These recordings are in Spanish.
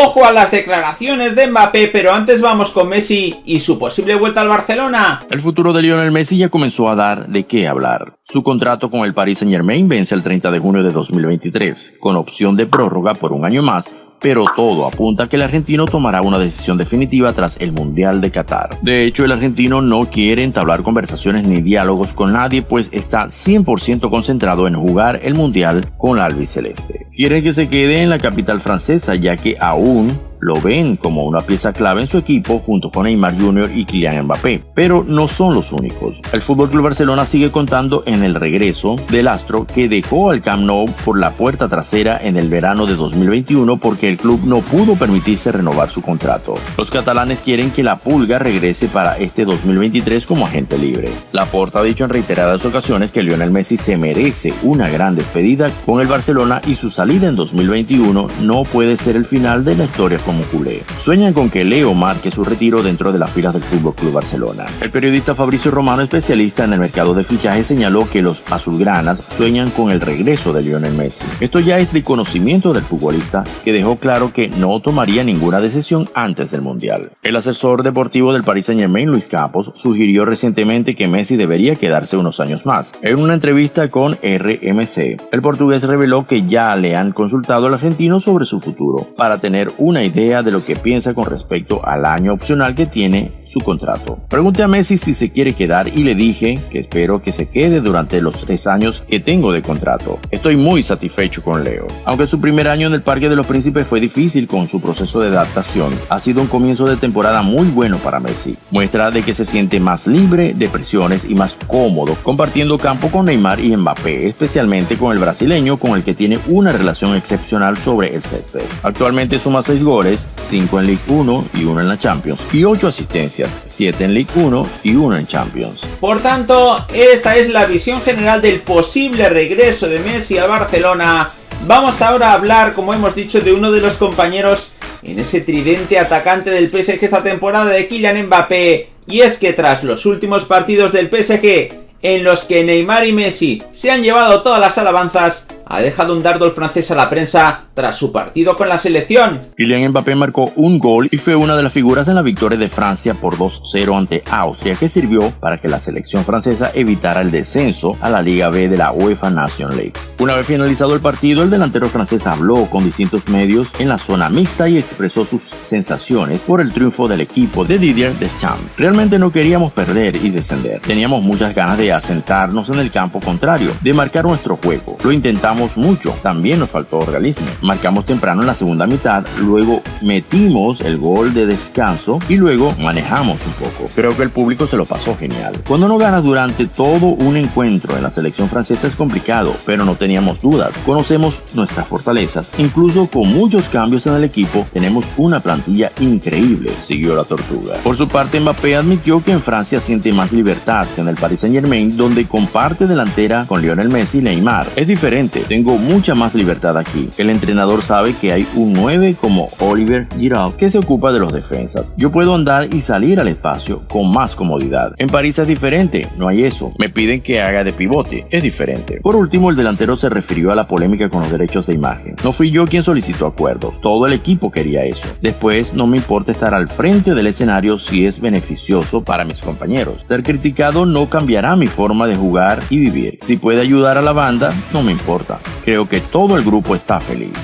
Ojo a las declaraciones de Mbappé, pero antes vamos con Messi y su posible vuelta al Barcelona. El futuro de Lionel Messi ya comenzó a dar de qué hablar. Su contrato con el Paris Saint Germain vence el 30 de junio de 2023, con opción de prórroga por un año más pero todo apunta a que el argentino tomará una decisión definitiva tras el Mundial de Qatar. De hecho, el argentino no quiere entablar conversaciones ni diálogos con nadie, pues está 100% concentrado en jugar el Mundial con la albiceleste. Quiere que se quede en la capital francesa, ya que aún lo ven como una pieza clave en su equipo junto con Neymar Jr. y Kylian Mbappé, pero no son los únicos. El FC Barcelona sigue contando en el regreso del astro que dejó al Camp Nou por la puerta trasera en el verano de 2021 porque el club no pudo permitirse renovar su contrato. Los catalanes quieren que la Pulga regrese para este 2023 como agente libre. Laporta ha dicho en reiteradas ocasiones que Lionel Messi se merece una gran despedida con el Barcelona y su salida en 2021 no puede ser el final de la historia como. Sueñan con que Leo marque su retiro dentro de las filas del Fútbol Club Barcelona. El periodista Fabricio Romano, especialista en el mercado de fichajes, señaló que los azulgranas sueñan con el regreso de Lionel Messi. Esto ya es de conocimiento del futbolista, que dejó claro que no tomaría ninguna decisión antes del Mundial. El asesor deportivo del Paris Saint-Germain, Luis Campos, sugirió recientemente que Messi debería quedarse unos años más. En una entrevista con RMC, el portugués reveló que ya le han consultado al argentino sobre su futuro, para tener una idea de lo que piensa con respecto al año opcional que tiene su contrato. Pregunté a Messi si se quiere quedar y le dije que espero que se quede durante los tres años que tengo de contrato. Estoy muy satisfecho con Leo. Aunque su primer año en el Parque de los Príncipes fue difícil con su proceso de adaptación, ha sido un comienzo de temporada muy bueno para Messi. Muestra de que se siente más libre de presiones y más cómodo compartiendo campo con Neymar y Mbappé, especialmente con el brasileño con el que tiene una relación excepcional sobre el césped. Actualmente suma 6 goles, 5 en League 1 y 1 en la Champions y 8 asistencias 7 en League 1 y 1 en Champions. Por tanto, esta es la visión general del posible regreso de Messi al Barcelona. Vamos ahora a hablar, como hemos dicho, de uno de los compañeros en ese tridente atacante del PSG esta temporada de Kylian Mbappé. Y es que tras los últimos partidos del PSG, en los que Neymar y Messi se han llevado todas las alabanzas, ha dejado un dardo el francés a la prensa tras su partido con la selección. Kylian Mbappé marcó un gol y fue una de las figuras en la victoria de Francia por 2-0 ante Austria que sirvió para que la selección francesa evitara el descenso a la Liga B de la UEFA Nation Leagues. Una vez finalizado el partido, el delantero francés habló con distintos medios en la zona mixta y expresó sus sensaciones por el triunfo del equipo de Didier Deschamps. Realmente no queríamos perder y descender. Teníamos muchas ganas de asentarnos en el campo contrario, de marcar nuestro juego. Lo intentamos mucho, también nos faltó realismo. Marcamos temprano en la segunda mitad, luego metimos el gol de descanso y luego manejamos un poco. Creo que el público se lo pasó genial. Cuando no ganas durante todo un encuentro en la selección francesa es complicado, pero no teníamos dudas. Conocemos nuestras fortalezas, incluso con muchos cambios en el equipo, tenemos una plantilla increíble, siguió la tortuga. Por su parte, Mbappé admitió que en Francia siente más libertad que en el Paris Saint Germain, donde comparte delantera con Lionel Messi y Neymar. Es diferente, tengo mucha más libertad aquí. El entrenador sabe que hay un 9 como Oliver Giroud que se ocupa de los defensas. Yo puedo andar y salir al espacio con más comodidad. En París es diferente, no hay eso. Me piden que haga de pivote, es diferente. Por último, el delantero se refirió a la polémica con los derechos de imagen. No fui yo quien solicitó acuerdos, todo el equipo quería eso. Después, no me importa estar al frente del escenario si es beneficioso para mis compañeros. Ser criticado no cambiará mi forma de jugar y vivir. Si puede ayudar a la banda, no me importa. Creo que todo el grupo está feliz.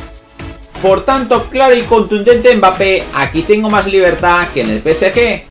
Por tanto, claro y contundente Mbappé, aquí tengo más libertad que en el PSG.